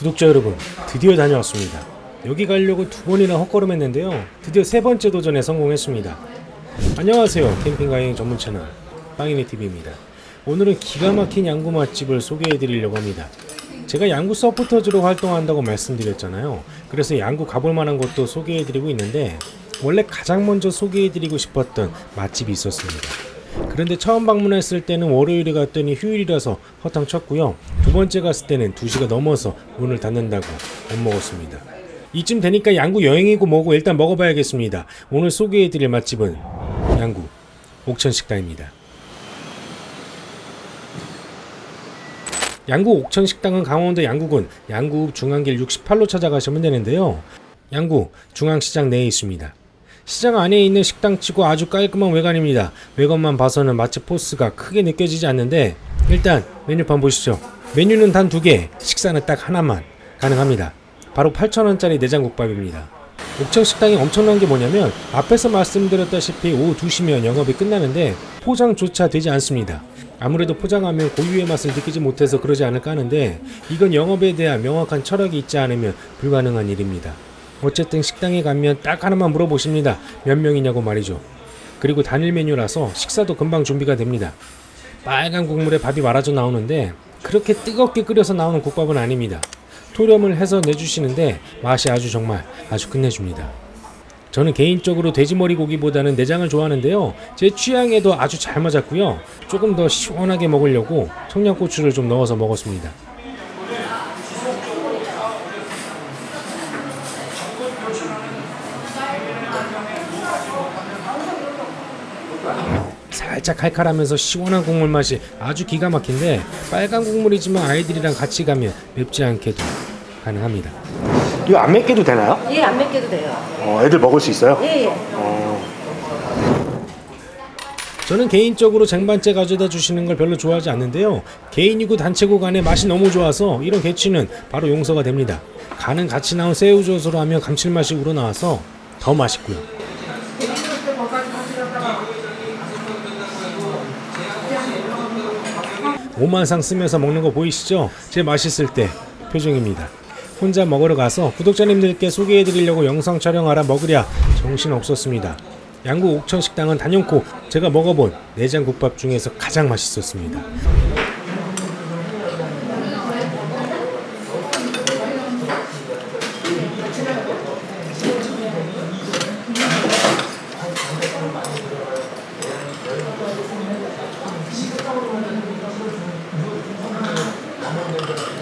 구독자 여러분, 드디어 다녀왔습니다. 여기 가려고 두 번이나 헛걸음했는데요. 드디어 세 번째 도전에 성공했습니다. 안녕하세요. 캠핑 가행 전문 채널 빵이네 TV입니다. 오늘은 기가 막힌 양구 맛집을 소개해 드리려고 합니다. 제가 양구 서포터즈로 활동한다고 말씀드렸잖아요. 그래서 양구 가볼 만한 곳도 소개해 드리고 있는데 원래 가장 먼저 소개해 드리고 싶었던 맛집이 있었습니다. 그런데 처음 방문했을 때는 월요일에 갔더니 휴일이라서 허탕 쳤고요. 두 번째 갔을 때는 2시가 넘어서 문을 닫는다고 못 먹었습니다. 이쯤 되니까 양구 여행이고 뭐고 일단 먹어봐야겠습니다. 오늘 소개해드릴 맛집은 양구 옥천식당입니다. 양구 옥천식당은 강원도 양구군 양구 중앙길 68로 찾아가시면 되는데요. 양구 중앙시장 내에 있습니다. 시장 안에 있는 식당치고 아주 깔끔한 외관입니다. 외관만 봐서는 맛집 포스가 크게 느껴지지 않는데 일단 메뉴판 보시죠. 메뉴는 단 두 개, 식사는 딱 하나만 가능합니다. 바로 8,000원짜리 내장국밥입니다. 옥천 식당이 엄청난 게 뭐냐면 앞에서 말씀드렸다시피 오후 2시면 영업이 끝나는데 포장조차 되지 않습니다. 아무래도 포장하면 고유의 맛을 느끼지 못해서 그러지 않을까 하는데 이건 영업에 대한 명확한 철학이 있지 않으면 불가능한 일입니다. 어쨌든 식당에 가면 딱 하나만 물어보십니다. 몇 명이냐고 말이죠. 그리고 단일 메뉴라서 식사도 금방 준비가 됩니다. 빨간 국물에 밥이 말아져 나오는데 그렇게 뜨겁게 끓여서 나오는 국밥은 아닙니다. 토렴을 해서 내주시는데 맛이 아주 정말 아주 끝내줍니다. 저는 개인적으로 돼지머리 고기보다는 내장을 좋아하는데요. 제 취향에도 아주 잘 맞았고요. 조금 더 시원하게 먹으려고 청양고추를 좀 넣어서 먹었습니다. 살짝 칼칼하면서 시원한 국물 맛이 아주 기가 막힌데 빨간 국물이지만 아이들이랑 같이 가면 맵지 않게도 가능합니다. 이거 안 맵게도 되나요? 예, 안 맵게도 돼요. 어, 애들 먹을 수 있어요? 예, 예. 어, 저는 개인적으로 쟁반째 가져다 주시는 걸 별로 좋아하지 않는데요. 개인이고 단체고 간에 맛이 너무 좋아서 이런 개취는 바로 용서가 됩니다. 간은 같이 나온 새우젓으로 하면 감칠맛이 우러나와서 더 맛있고요. 오만상 쓰면서 먹는 거 보이시죠? 제 맛있을 때 표정입니다. 혼자 먹으러 가서 구독자님들께 소개해 드리려고 영상 촬영하라 먹으랴 정신 없었습니다. 양구 옥천 식당은 단연코 제가 먹어본 내장 국밥 중에서 가장 맛있었습니다.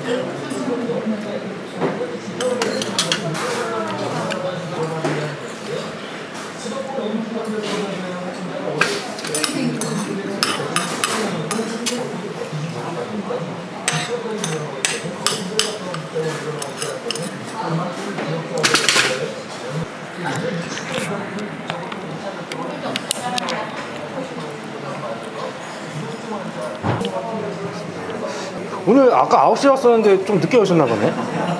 どうも。 오늘 아까 9시에 왔었는데 좀 늦게 오셨나 보네?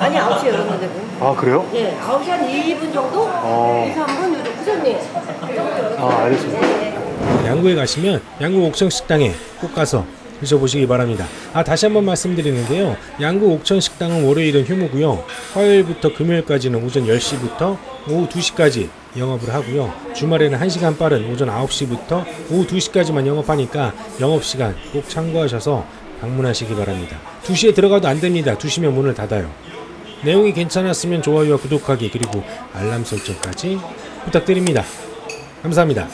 아니, 9시에 열었는데 뭐. 아, 그래요? 예, 9시 한 2분 정도? 어. 2, 3분? 요즘 부장님. 아, 알겠습니다. 예, 예. 양구에 가시면 양구 옥천 식당에 꼭 가서 드셔보시기 바랍니다. 아 다시 한번 말씀드리는데요. 양구 옥천 식당은 월요일은 휴무고요. 화요일부터 금요일까지는 오전 10시부터 오후 2시까지 영업을 하고요. 주말에는 1시간 빠른 오전 9시부터 오후 2시까지만 영업하니까 영업시간 꼭 참고하셔서 방문하시기 바랍니다. 2시에 들어가도 안 됩니다. 2시면 문을 닫아요. 내용이 괜찮았으면 좋아요와 구독하기 그리고 알람 설정까지 부탁드립니다. 감사합니다.